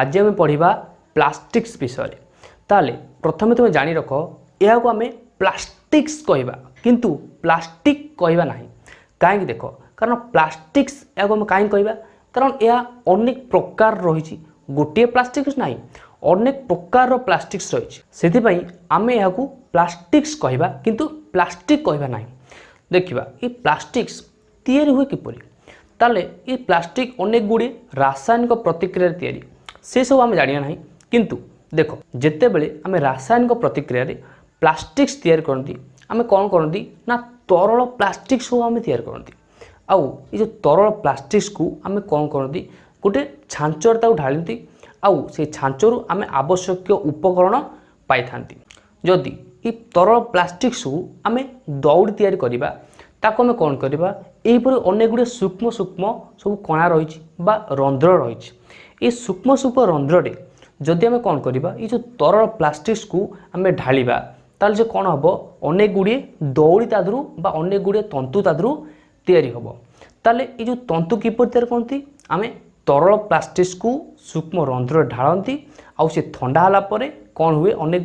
আজি আমি পড়া প্লাষ্টিক্স বিষয়ে তাহলে প্রথমে তুমি জাঁ রখ এখন আমি প্লাষ্টিক্স কহবা কিন্তু প্লাষ্টিক কহবা না কাইক দেখ কারণ প্লাষ্টিক্স এখন আমি কাইক কহবা কারণ এ অনেক প্রকার রয়েছে গোটিয়ে প্লাষ্টিক্স না অনেক প্রকার প্লাষ্টিক্স রয়েছে সেপাই আমি এখন প্লাষ্টিক্স কহবা কিন্তু প্লাষ্টিক কহবা না দেখা এই প্লাষ্টিক্স তৈরি হুয়ে কিপর তাহলে এই প্লাষ্টিক অনেকগুড়ি রাসায়নিক প্রতিক্রিয়ার তৈরি ସେସବୁ ଆମେ ଜାଣିବା ନାହିଁ କିନ୍ତୁ ଦେଖ ଯେତେବେଳେ ଆମେ ରାସାୟନିକ ପ୍ରତିକ୍ରିୟାରେ ପ୍ଲାଷ୍ଟିକ୍ସ ତିଆରି କରନ୍ତି ଆମେ କ'ଣ କରନ୍ତି ନା ତରଳ ପ୍ଲାଷ୍ଟିକ୍ ସବୁ ଆମେ ତିଆରି କରନ୍ତି ଆଉ ଏ ଯେଉଁ ତରଳ ପ୍ଲାଷ୍ଟିକ୍ସକୁ ଆମେ କ'ଣ କରନ୍ତି ଗୋଟେ ଛାଞ୍ଚରେ ତାକୁ ଢାଳନ୍ତି ଆଉ ସେଇ ଛାଞ୍ଚରୁ ଆମେ ଆବଶ୍ୟକୀୟ ଉପକରଣ ପାଇଥାନ୍ତି ଯଦି ଏ ତରଳ ପ୍ଲାଷ୍ଟିକ୍ ସବୁ ଆମେ ଦଉଡ଼ି ତିଆରି କରିବା ତାକୁ ଆମେ କ'ଣ କରିବା এইপরি ଅନେକ সূক্ষ্ম সূক্ষ্ম সব কণা রয়েছে বা রন্ধ্র রয়েছে এই সূক্ষ্ম সূক্ষ্ম রন্ধ্রে যদি আমি কম করা এই যে তরল প্লাষ্টিক্সু আমি ঢালিবা তাহলে যে কম হব অনেক দৌড়ি তা বা অনেক তন্তু তা তৈরি হব তাহলে এই যে তন্তু কিপর তৈরি করতে আমি তরল প্লাষ্টিক্সু সূক্ষ্ম রন্ধ্রে ঢাড়তি সে থা হলা পরে কম হুয়ে অনেক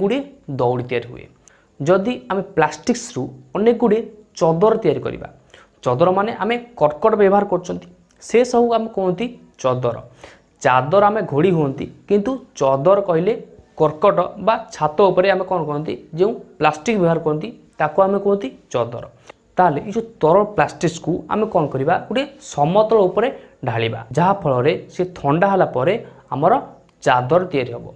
দৌড়ি তৈরি হুয়ে যদি আমি প্লাষ্টিক্সু অনেক গুড়িয়ে চদর তৈরি করা ଚଦରମାନେ ଆମେ କର୍କଟ ବ୍ୟବହାର କରୁଛନ୍ତି ସେସବୁ ଆମେ କୁହନ୍ତି ଚଦର ଚାଦର ଆମେ ଘୋଡ଼ି ହୁଅନ୍ତି କିନ୍ତୁ ଚଦର କହିଲେ କର୍କଟ ବା ଛାତ ଉପରେ ଆମେ କ'ଣ କହନ୍ତି ଯେଉଁ ପ୍ଲାଷ୍ଟିକ୍ ବ୍ୟବହାର କରନ୍ତି ତାକୁ ଆମେ କୁହନ୍ତି ଚଦର ତାହେଲେ ଏଇ ଯେଉଁ ତରଳ ପ୍ଲାଷ୍ଟିକ୍ସକୁ ଆମେ କ'ଣ କରିବା ଗୋଟିଏ ସମତଳ ଉପରେ ଢାଳିବା ଯାହାଫଳରେ ସେ ଥଣ୍ଡା ହେଲା ପରେ ଆମର ଚାଦର ତିଆରି ହେବ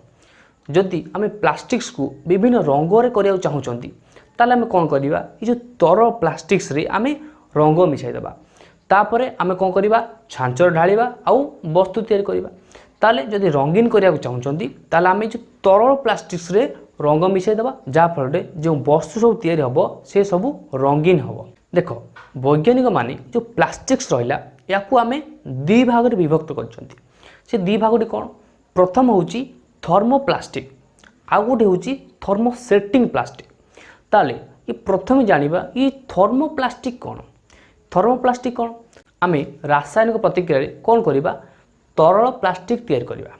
ଯଦି ଆମେ ପ୍ଲାଷ୍ଟିକ୍ସକୁ ବିଭିନ୍ନ ରଙ୍ଗରେ କରିବାକୁ ଚାହୁଁଛନ୍ତି ତାହେଲେ ଆମେ କ'ଣ କରିବା ଏଇ ଯେଉଁ ତରଳ ପ୍ଲାଷ୍ଟିକ୍ସରେ ଆମେ ରଙ୍ଗ ମିଶାଇଦେବା ତାପରେ ଆମେ କ'ଣ କରିବା ଛାଞ୍ଚରେ ଢାଳିବା ଆଉ ବସ୍ତୁ ତିଆରି କରିବା ତାହେଲେ ଯଦି ରଙ୍ଗୀନ କରିବାକୁ ଚାହୁଁଛନ୍ତି ତାହେଲେ ଆମେ ଯେଉଁ ତରଳ ପ୍ଲାଷ୍ଟିକ୍ସରେ ରଙ୍ଗ ମିଶାଇଦେବା ଯାହାଫଳରେ ଯେଉଁ ବସ୍ତୁ ସବୁ ତିଆରି ହେବ ସେ ସବୁ ରଙ୍ଗୀନ ହେବ ଦେଖ ବୈଜ୍ଞାନିକମାନେ ଯେଉଁ ପ୍ଲାଷ୍ଟିକ୍ସ ରହିଲା ଏହାକୁ ଆମେ ଦୁଇ ଭାଗରେ ବିଭକ୍ତ କରିଛନ୍ତି ସେ ଦୁଇ ଭାଗଟି କ'ଣ ପ୍ରଥମ ହେଉଛି ଥର୍ମୋ ପ୍ଲାଷ୍ଟିକ୍ ଆଉ ଗୋଟେ ହେଉଛି ଥର୍ମୋ ସେଟିଂ ପ୍ଲାଷ୍ଟିକ୍ ତାହେଲେ ଏ ପ୍ରଥମେ ଜାଣିବା ଏ ଥର୍ମୋ ପ୍ଲାଷ୍ଟିକ୍ କ'ଣ থর্মোপ্লাষ্টিক କ'ଣ ଆମେ ରାସାୟନିକ ପ୍ରତିକ୍ରିୟାରେ କ'ଣ କରିବା ତରଳ ପ୍ଲାଷ୍ଟିକ୍ ତିଆରି କରିବା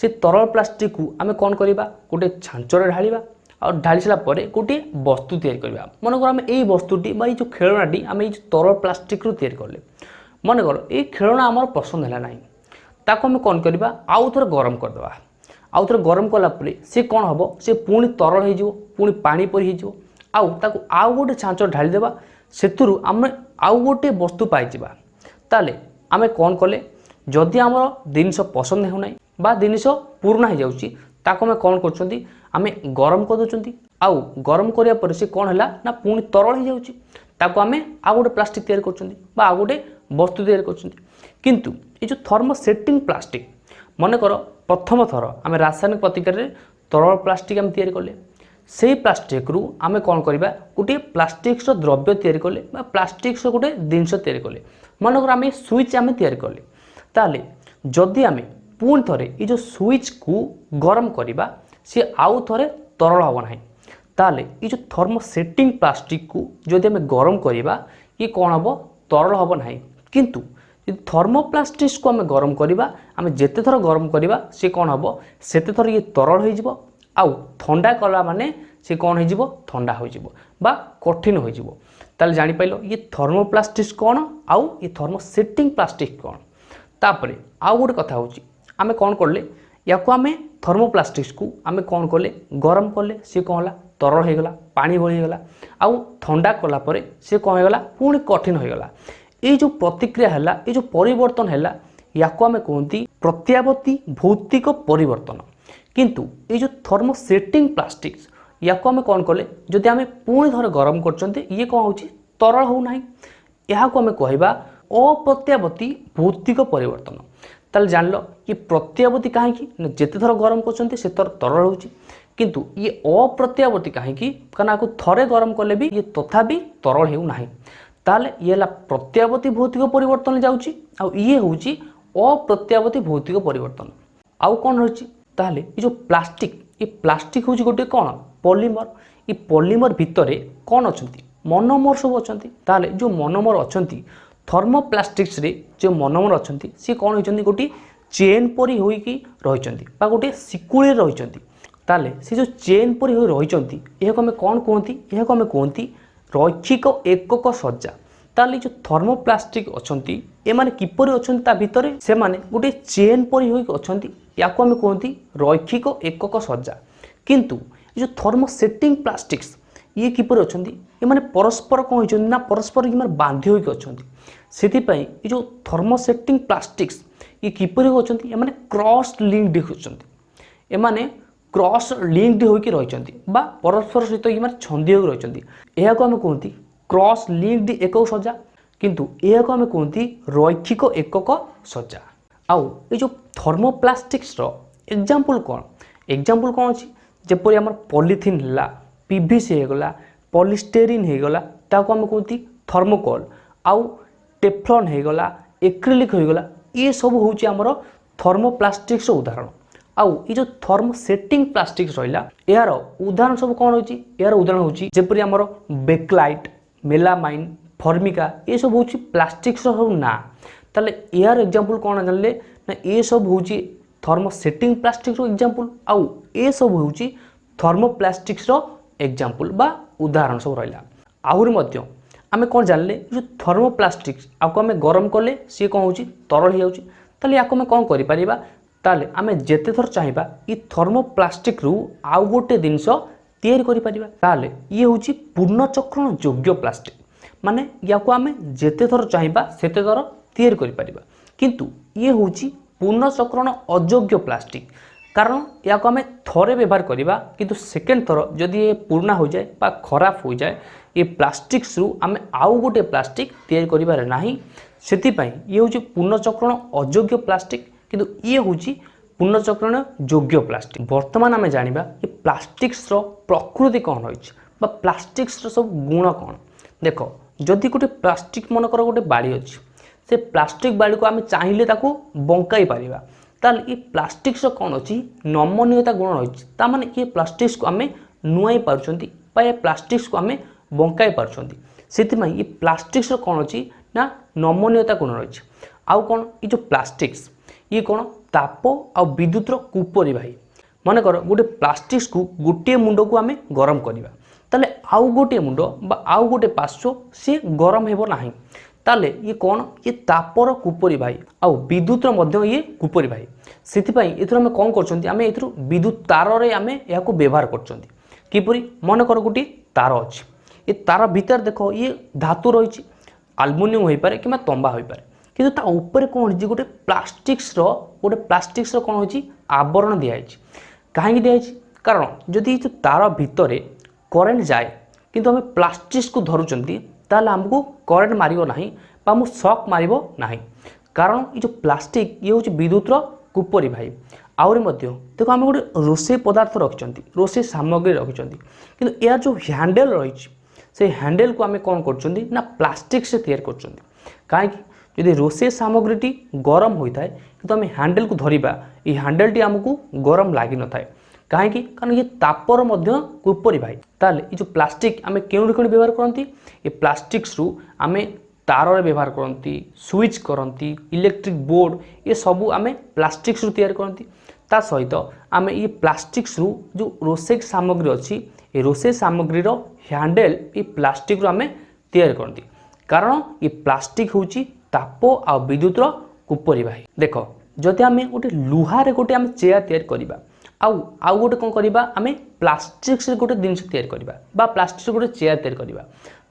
ସେ ତରଳ ପ୍ଲାଷ୍ଟିକ୍କୁ ଆମେ କ'ଣ କରିବା ଗୋଟିଏ ଛାଞ୍ଚରେ ଢାଳିବା ଆଉ ଢାଳି ସାରିଲା ପରେ ଗୋଟିଏ ବସ୍ତୁ ତିଆରି କରିବା ମନେକର ଆମେ ଏଇ ବସ୍ତୁଟି ବା ଏଇ ଯେଉଁ ଖେଳଣାଟି ଆମେ ଏଇ ଯେଉଁ ତରଳ ପ୍ଲାଷ୍ଟିକ୍ରୁ ତିଆରି କଲେ ମନେକର ଏଇ ଖେଳଣା ଆମର ପସନ୍ଦ ହେଲା ନାହିଁ ତାକୁ ଆମେ କ'ଣ କରିବା ଆଉ ଥରେ ଗରମ କରିଦେବା ଆଉ ଥରେ ଗରମ କଲା ପରେ ସେ କ'ଣ ହେବ ସେ ପୁଣି ତରଳ ହୋଇଯିବ ପୁଣି ପାଣି ପରି ହୋଇଯିବ ଆଉ ତାକୁ ଆଉ ଗୋଟେ ଛାଞ୍ଚ ଢାଳିଦେବା ସେଥିରୁ ଆମେ ଆଉ ଗୋଟିଏ ବସ୍ତୁ ପାଇଯିବା ତାହେଲେ ଆମେ କ'ଣ କଲେ ଯଦି ଆମର ଜିନିଷ ପସନ୍ଦ ହେଉନାହିଁ ବା ଜିନିଷ ପୁରୁଣା ହୋଇଯାଉଛି ତାକୁ ଆମେ କ'ଣ କରୁଛନ୍ତି ଆମେ ଗରମ କରିଦେଉଛନ୍ତି ଆଉ ଗରମ କରିବା ପରେ ସେ କ'ଣ ହେଲା ନା ପୁଣି ତରଳ ହୋଇଯାଉଛି ତାକୁ ଆମେ ଆଉ ଗୋଟେ ପ୍ଲାଷ୍ଟିକ୍ ତିଆରି କରୁଛନ୍ତି ବା ଆଉ ଗୋଟେ ବସ୍ତୁ ତିଆରି କରୁଛନ୍ତି କିନ୍ତୁ ଏ ଯେଉଁ ଥର୍ମୋସେଟିଂ ପ୍ଲାଷ୍ଟିକ୍ ମନେକର ପ୍ରଥମ ଥର ଆମେ ରାସାୟନିକ ପ୍ରତିକ୍ରିୟାରେ ତରଳ ପ୍ଲାଷ୍ଟିକ୍ ଆମେ ତିଆରି କଲେ সেই ପ୍ଲାଷ୍ଟିକ୍ରୁ ଆମେ କ'ଣ କରିବା ଗୋଟିଏ ପ୍ଲାଷ୍ଟିକ୍ସର ଦ୍ରବ୍ୟ ତିଆରି କଲେ ବା ପ୍ଲାଷ୍ଟିକ୍ସର ଗୋଟେ ଜିନିଷ ତିଆରି କଲେ ମନେକର ଆମେ ସୁଇଚ୍ ଆମେ ତିଆରି କଲେ ତାହେଲେ ଯଦି ଆମେ ପୁଣି ଥରେ ଏ ଯେଉଁ ସୁଇଚ୍କୁ ଗରମ କରିବା ସିଏ ଆଉ ଥରେ ତରଳ ହେବ ନାହିଁ ତାହେଲେ ଏ ଯେଉଁ ଥର୍ମୋସେଟିଂ ପ୍ଲାଷ୍ଟିକ୍କୁ ଯଦି ଆମେ ଗରମ କରିବା ଇଏ କ'ଣ ହେବ ତରଳ ହେବ ନାହିଁ କିନ୍ତୁ ଯଦି ଥର୍ମୋପ୍ଲାଷ୍ଟିକ୍ସକୁ ଆମେ ଗରମ କରିବା ଆମେ ଯେତେଥର ଗରମ କରିବା ସିଏ କ'ଣ ହେବ ସେତେଥର ଇଏ ତରଳ ହୋଇଯିବ আউ থা কলা মানে সে কণ হয়ে থা হয়ে বা কঠিন হয়ে তাহলে জাঁপাইল ইয়ে থর্মোপ্লাস্টিক কণ আউ ইয়ে থর্মোসেটিং প্লাস্টিক কণ তাপরে আউ গোটে কথা হচ্ছে আমি কণ কলে ইয়াকু আমি থর্মোপ্লাস্টিক্সু আমি কণ কলে গরম কলে সে কণ হল তরল হয়ে গলা পানি ভি হয়ে গলা আউ থা কলাপরে সে কণ হয়ে গলা পুঁ কঠিন হয়ে গলা এই যে প্রতিক্রিয়া হল এই যে পরিবর্তন হল ইয়াকু আমি কুহতি প্রত্যাবর্তী ভৌতিক পরিবর্তন କିନ୍ତୁ ଏଇ ଯେଉଁ ଥର୍ମୋସେଟିଂ ପ୍ଲାଷ୍ଟିକ୍ସ ୟାକୁ ଆମେ କ'ଣ କଲେ ଯଦି ଆମେ ପୁଣି ଥରେ ଗରମ କରୁଛନ୍ତି ଇଏ କ'ଣ ହେଉଛି ତରଳ ହେଉନାହିଁ ଏହାକୁ ଆମେ କହିବା ଅପ୍ରତ୍ୟାବତୀ ଭୌତିକ ପରିବର୍ତ୍ତନ ତାହେଲେ ଜାଣିଲ ଇଏ ପ୍ରତ୍ୟାବତୀ କାହିଁକି ନା ଯେତେ ଥର ଗରମ କରୁଛନ୍ତି ସେ ଥର ତରଳ ହେଉଛି କିନ୍ତୁ ଇଏ ଅପ୍ରତ୍ୟାବର୍ତ୍ତୀ କାହିଁକି କାରଣ ଆକୁ ଥରେ ଗରମ କଲେ ବି ଇଏ ତଥାପି ତରଳ ହେଉନାହିଁ ତାହେଲେ ଇଏ ହେଲା ପ୍ରତ୍ୟାବର୍ତ୍ତୀ ଭୌତିକ ପରିବର୍ତ୍ତନ ଯାଉଛି ଆଉ ଇଏ ହେଉଛି ଅପ୍ରତ୍ୟାବର୍ତ୍ତୀ ଭୌତିକ ପରିବର୍ତ୍ତନ ଆଉ କ'ଣ ରହିଛି ତାହେଲେ ଏ ଯେଉଁ ପ୍ଲାଷ୍ଟିକ୍ ଏ ପ୍ଲାଷ୍ଟିକ୍ ହେଉଛି ଗୋଟିଏ କ'ଣ ପଲିମର ଏ ପଲିମର ଭିତରେ କ'ଣ ଅଛନ୍ତି ମନୋମର ସବୁ ଅଛନ୍ତି ତାହେଲେ ଯେଉଁ ମନୋମର ଅଛନ୍ତି ଥର୍ମୋପ୍ଲାଷ୍ଟିକ୍ସରେ ଯେଉଁ ମନୋମର ଅଛନ୍ତି ସିଏ କ'ଣ ହୋଇଛନ୍ତି ଗୋଟିଏ ଚେନ୍ ପରି ହୋଇକି ରହିଛନ୍ତି ବା ଗୋଟିଏ ଶିକୁଳିରେ ରହିଛନ୍ତି ତାହେଲେ ସେ ଯେଉଁ ଚେନ୍ ପରି ହୋଇ ରହିଛନ୍ତି ଏହାକୁ ଆମେ କ'ଣ କୁହନ୍ତି ଏହାକୁ ଆମେ କୁହନ୍ତି ରୈଖିକ ଏକକ ସଜ୍ଜା তাহলে যে থর্মোপ্লাষ্টিক অনেক এমানে কিপর অনেক তা ভিতরে সেমানে গোটে চেন পরি হয়ে অনেক ইয়াকু আমি কুহতি রৈক্ষিক একক সজ্জা কিন্তু এই যে থর্মোসেটিং প্লাষ্টিক্স ইয়ে কিপর অনেক এমানে পরস্পর কম হয়েছেন না পরস্পর কিমার বাঁধি হয়ে অনেক সেপাই এই যে থর্মোসেটিং প্লাষ্টিক্স ইয়ে কিপর অনেক এমানে ক্রস লিঙ্কড অনেক এমানে ক্রস লিঙ্কড হয়ে রয়েছেন বা পরস্পর সহিত ইমার ছন্দি হয়ে রয়েছেন এখন আমি কুহতি ক্রস ଲିଙ୍କ୍ଡ ଏକକ ସଜ୍ଜା କିନ୍ତୁ ଏହାକୁ ଆମେ କୁହନ୍ତି ରୈଖିକ ଏକକ ସଜ୍ଜା ଆଉ ଏ ଯେଉଁ ଥର୍ମୋପ୍ଲାଷ୍ଟିକ୍ସର ଏକ୍ଜାମ୍ପଲ୍ କ'ଣ ଏକ୍ଜାମ୍ପଲ୍ କ'ଣ ଅଛି ଯେପରି ଆମର ପଲିଥିନ୍ ହେଲା ପିଭିସି ହେଇଗଲା ପଲିଷ୍ଟେରିନ୍ ହେଇଗଲା ତାକୁ ଆମେ କୁହନ୍ତି ଥର୍ମୋକଲ୍ ଆଉ ଟେଫ୍ଲନ୍ ହେଇଗଲା ଏକ୍ରିଲିକ୍ ହେଇଗଲା ଏସବୁ ହେଉଛି ଆମର ଥର୍ମୋପ୍ଲାଷ୍ଟିକ୍ସର ଉଦାହରଣ ଆଉ ଏ ଯେଉଁ ଥର୍ମୋସେଟିଂ ପ୍ଲାଷ୍ଟିକ୍ସ ରହିଲା ଏହାର ଉଦାହରଣ ସବୁ କ'ଣ ହେଉଛି ଏହାର ଉଦାହରଣ ହେଉଛି ଯେପରି ଆମର ବେକ୍ଲାଇଟ୍ মেলামাইন ଫର୍ମିକା ଏସବୁ ହେଉଛି ପ୍ଲାଷ୍ଟିକ୍ସର ସବୁ ନାଁ ତାହେଲେ ଏହାର ଏକ୍ଜାମ୍ପଲ୍ କ'ଣ ଜାଣିଲେ ନା ଏସବୁ ହେଉଛି ଥର୍ମୋସେଟିଂ ପ୍ଲାଷ୍ଟିକ୍ସର ଏକ୍ଜାମ୍ପଲ୍ ଆଉ ଏସବୁ ହେଉଛି ଥର୍ମୋପ୍ଲାଷ୍ଟିକ୍ସର ଏକ୍ଜାମ୍ପଲ୍ ବା ଉଦାହରଣ ସବୁ ରହିଲା ଆହୁରି ମଧ୍ୟ ଆମେ କ'ଣ ଜାଣିଲେ ଯେଉଁ ଥର୍ମୋପ୍ଲାଷ୍ଟିକ୍ସ ଆକୁ ଆମେ ଗରମ କଲେ ସିଏ କ'ଣ ହେଉଛି ତରଳ ହେଇଯାଉଛି ତାହେଲେ ୟାକୁ ଆମେ କ'ଣ କରିପାରିବା ତାହେଲେ ଆମେ ଯେତେଥର ଚାହିଁବା ଏଇ ଥର୍ମୋପ୍ଲାଷ୍ଟିକ୍ରୁ ଆଉ ଗୋଟେ ଜିନିଷ ତିଆରି କରିପାରିବା ତାହେଲେ ଇଏ ହେଉଛି ପୁନଃଚକ୍ରଣ ଯୋଗ୍ୟ ପ୍ଲାଷ୍ଟିକ୍ ମାନେ ୟାକୁ ଆମେ ଯେତେ ଥର ଚାହିଁବା ସେତେ ଥର ତିଆରି କରିପାରିବା କିନ୍ତୁ ଇଏ ହେଉଛି ପୁନଃଚକ୍ରଣ ଅଯୋଗ୍ୟ ପ୍ଲାଷ୍ଟିକ୍ କାରଣ ୟାକୁ ଆମେ ଥରେ ବ୍ୟବହାର କରିବା କିନ୍ତୁ ସେକେଣ୍ଡ ଥର ଯଦି ଏ ପୁରୁଣା ହୋଇଯାଏ ବା ଖରାପ ହୋଇଯାଏ ଏ ପ୍ଲାଷ୍ଟିକ୍ସରୁ ଆମେ ଆଉ ଗୋଟେ ପ୍ଲାଷ୍ଟିକ୍ ତିଆରି କରିବାରେ ନାହିଁ ସେଥିପାଇଁ ଇଏ ହେଉଛି ପୁନଃଚକ୍ରଣ ଅଯୋଗ୍ୟ ପ୍ଲାଷ୍ଟିକ୍ କିନ୍ତୁ ଇଏ ହେଉଛି পুনଃচক্রণ যোগ্য ପ୍ଲାଷ୍ଟିକ୍ ବର୍ତ୍ତମାନ ଆମେ ଜାଣିବା କି ପ୍ଲାଷ୍ଟିକ୍ସର ପ୍ରକୃତି କ'ଣ ରହିଛି বা ପ୍ଲାଷ୍ଟିକ୍ସର ସବୁ ଗୁଣ କ'ଣ ଦେଖ ଯଦି ଗୋଟେ ପ୍ଲାଷ୍ଟିକ୍ ମନେକର ଗୋଟେ ବାଡ଼ି ଅଛି ସେ ପ୍ଲାଷ୍ଟିକ୍ ବାଡ଼ିକୁ ଆମେ ଚାହିଁଲେ ତାକୁ ବଙ୍କାଇ ପାରିବା ତାହେଲେ ଏ ପ୍ଲାଷ୍ଟିକ୍ସର କ'ଣ ଅଛି ନମନୀୟତା ଗୁଣ ରହିଛି ତାମାନେ ଏ ପ୍ଲାଷ୍ଟିକ୍ସକୁ ଆମେ ନୁଆଇ ପାରୁଛନ୍ତି ବା ଏ ପ୍ଲାଷ୍ଟିକ୍ସକୁ ଆମେ ବଙ୍କାଇ ପାରୁଛନ୍ତି ସେଥିପାଇଁ ଏ ପ୍ଲାଷ୍ଟିକ୍ସର କ'ଣ ଅଛି ନା ନମନୀୟତା ଗୁଣ ରହିଛି ଆଉ କ'ଣ ଏ ଯେଉଁ ପ୍ଲାଷ୍ଟିକ୍ସ ଇଏ କ'ଣ ତାପ ଆଉ ବିଦ୍ୟୁତର କୁପରିବାହୀ ମନେକର ଗୋଟେ ପ୍ଲାଷ୍ଟିକ୍ସକୁ ଗୋଟିଏ ମୁଣ୍ଡକୁ ଆମେ ଗରମ କରିବା ତାହେଲେ ଆଉ ଗୋଟିଏ ମୁଣ୍ଡ ବା ଆଉ ଗୋଟେ ପାର୍ଶ୍ୱ ସିଏ ଗରମ ହେବ ନାହିଁ ତାହେଲେ ଇଏ କ'ଣ ଇଏ ତାପର କୁପରି ଭାଇ ଆଉ ବିଦ୍ୟୁତର ମଧ୍ୟ ଇଏ କୁପରି ଭାଇ ସେଥିପାଇଁ ଏଥିରୁ ଆମେ କ'ଣ କରୁଛନ୍ତି ଆମେ ଏଥିରୁ ବିଦ୍ୟୁତ ତାରରେ ଆମେ ଏହାକୁ ବ୍ୟବହାର କରୁଛନ୍ତି କିପରି ମନେକର ଗୋଟିଏ ତାର ଅଛି ଏ ତାର ଭିତରେ ଦେଖ ଇଏ ଧାତୁ ରହିଛି ଆଲୁମିନିୟମ ହୋଇପାରେ କିମ୍ବା ତମ୍ବା ହୋଇପାରେ କିନ୍ତୁ ତା ଉପରେ କ'ଣ ହେଇଛି ଗୋଟେ ପ୍ଲାଷ୍ଟିକ୍ସର ଗୋଟେ ପ୍ଲାଷ୍ଟିକ୍ସର କ'ଣ ହେଉଛି ଆବରଣ ଦିଆହେଇଛି କାହିଁକି ଦିଆହେଇଛି କାରଣ ଯଦି ଏଇ ଯେଉଁ ତାର ଭିତରେ କରେଣ୍ଟ ଯାଏ କିନ୍ତୁ ଆମେ ପ୍ଲାଷ୍ଟିକ୍ସକୁ ଧରୁଛନ୍ତି ତାହେଲେ ଆମକୁ କରେଣ୍ଟ ମାରିବ ନାହିଁ ବା ଆମକୁ ସକ୍ ମାରିବ ନାହିଁ କାରଣ ଏଇ ଯେଉଁ ପ୍ଲାଷ୍ଟିକ୍ ଇଏ ହେଉଛି ବିଦ୍ୟୁତ୍ର କୁପରି ଭାଇ ଆହୁରି ମଧ୍ୟ ଦେଖ ଆମେ ଗୋଟେ ରୋଷେଇ ପଦାର୍ଥ ରଖିଛନ୍ତି ରୋଷେଇ ସାମଗ୍ରୀ ରଖିଛନ୍ତି କିନ୍ତୁ ଏହାର ଯେଉଁ ହ୍ୟାଣ୍ଡେଲ୍ ରହିଛି ସେ ହ୍ୟାଣ୍ଡେଲ୍କୁ ଆମେ କ'ଣ କରୁଛନ୍ତି ନା ପ୍ଲାଷ୍ଟିକ୍ସରେ ତିଆରି କରୁଛନ୍ତି କାହିଁକି যদি ରୋଷେଇ ସାମଗ୍ରୀଟି ଗରମ ହୋଇଥାଏ କିନ୍ତୁ ଆମେ ହ୍ୟାଣ୍ଡେଲ୍କୁ ଧରିବା ଏହି ହ୍ୟାଣ୍ଡେଲ୍ଟି ଆମକୁ ଗରମ ଲାଗିନଥାଏ କାହିଁକି କାରଣ ଇଏ ତାପର ମଧ୍ୟ ଉପରି ଭାଇ ତାହେଲେ ଏ ଯେଉଁ ପ୍ଲାଷ୍ଟିକ୍ ଆମେ କେଉଁଠି କେଉଁଠି ବ୍ୟବହାର କରନ୍ତି ଏ ପ୍ଲାଷ୍ଟିକ୍ସରୁ ଆମେ ତାରରେ ବ୍ୟବହାର କରନ୍ତି ସୁଇଚ୍ କରନ୍ତି ଇଲେକ୍ଟ୍ରିକ୍ ବୋର୍ଡ଼ ଏସବୁ ଆମେ ପ୍ଲାଷ୍ଟିକ୍ସରୁ ତିଆରି କରନ୍ତି ତା ସହିତ ଆମେ ଏ ପ୍ଲାଷ୍ଟିକ୍ସରୁ ଯେଉଁ ରୋଷେଇ ସାମଗ୍ରୀ ଅଛି ଏ ରୋଷେଇ ସାମଗ୍ରୀର ହ୍ୟାଣ୍ଡେଲ୍ ଏ ପ୍ଲାଷ୍ଟିକ୍ରୁ ଆମେ ତିଆରି କରନ୍ତି କାରଣ ଏ ପ୍ଲାଷ୍ଟିକ୍ ହେଉଛି চাপ আউ বিদ্যুৎর কুপরিবাহী দেখ যদি আমি গোটে লুহারে গোটে আমি চেয়ার তৈরি করা আউ আউ গোটে কম করা আমি প্লাষ্টিক্সরে গোটে জিনিস তৈরি করা বা প্লাষ্টিক্সরে গোটে চেয়ার তৈরি করা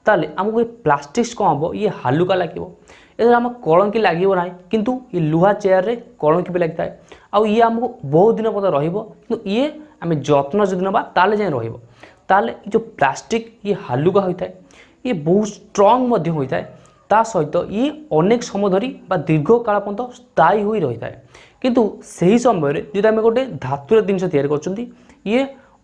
তাহলে আমাকে প্লাষ্টিক্স কম হব ইয়ে হালুকা লাগিব এদের আমার কলঙ্কি লাগিব না কিন্তু ই লুহা চেয়ারে কলঙ্কি বি লাগিথায় আউ ইয়ে আমাকে বহু দিন পর্যন্ত রহব কিন্তু ইয়ে আমি যত্ন যদি নেবা তাহলে যাই রহব তাহলে এই যে প্লাষ্টিক ইয়ে হালুকা হয়ে থাকে ইয়ে বহু স্ট্রং মধ্যে হয়ে ତା ସହିତ ଇଏ ଅନେକ ସମୟ ଧରି ବା ଦୀର୍ଘକାଳ ପର୍ଯ୍ୟନ୍ତ ସ୍ଥାୟୀ ହୋଇ ରହିଥାଏ କିନ୍ତୁ ସେହି ସମୟରେ ଯଦି ଆମେ ଗୋଟେ ଧାତୁର ଜିନିଷ ତିଆରି କରୁଛନ୍ତି ଇଏ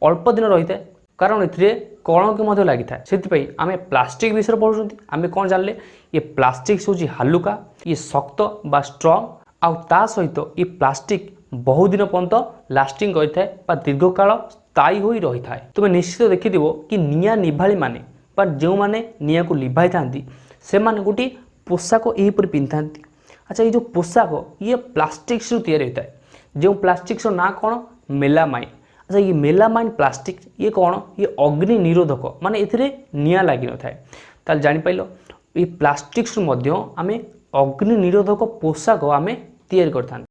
ଅଳ୍ପ ଦିନ ରହିଥାଏ କାରଣ ଏଥିରେ କଳଙ୍କି ମଧ୍ୟ ଲାଗିଥାଏ ସେଥିପାଇଁ ଆମେ ପ୍ଲାଷ୍ଟିକ୍ ବିଷୟରେ ପଢ଼ୁଛନ୍ତି ଆମେ କ'ଣ ଜାଣିଲେ ଇଏ ପ୍ଲାଷ୍ଟିକ୍ ହେଉଛି ହାଲୁକା ଇଏ ଶକ୍ତ ବା ଷ୍ଟ୍ରଙ୍ଗ ଆଉ ତା ସହିତ ଇଏ ପ୍ଲାଷ୍ଟିକ୍ ବହୁଦିନ ପର୍ଯ୍ୟନ୍ତ ଲାଷ୍ଟିଂ କରିଥାଏ ବା ଦୀର୍ଘକାଳ ସ୍ଥାୟୀ ହୋଇ ରହିଥାଏ ତୁମେ ନିଶ୍ଚିତ ଦେଖିଥିବ କି ନିଆଁ ନିଭାଳିମାନେ ବା ଯେଉଁମାନେ ନିଆଁକୁ ଲିଭାଇଥାନ୍ତି ସେମାନେ ଗୋଟିଏ ପୋଷାକ ଏହିପରି ପିନ୍ଧିଥାନ୍ତି ଆଚ୍ଛା ଏଇ ଯେଉଁ ପୋଷାକ ଇଏ ପ୍ଲାଷ୍ଟିକ୍ସରୁ ତିଆରି ହୋଇଥାଏ ଯେଉଁ ପ୍ଲାଷ୍ଟିକ୍ସର ନାଁ କ'ଣ ମେଲାମାଇନ୍ ଆଚ୍ଛା ଇଏ ମେଲାମାଇନ୍ ପ୍ଲାଷ୍ଟିକ୍ ଇଏ କ'ଣ ଇଏ ଅଗ୍ନି ନିରୋଧକ ମାନେ ଏଥିରେ ନିଆଁ ଲାଗିନଥାଏ ତାହେଲେ ଜାଣିପାରିଲ ଏଇ ପ୍ଲାଷ୍ଟିକ୍ସରୁ ମଧ୍ୟ ଆମେ ଅଗ୍ନି ନିରୋଧକ ପୋଷାକ ଆମେ ତିଆରି କରିଥାନ୍ତି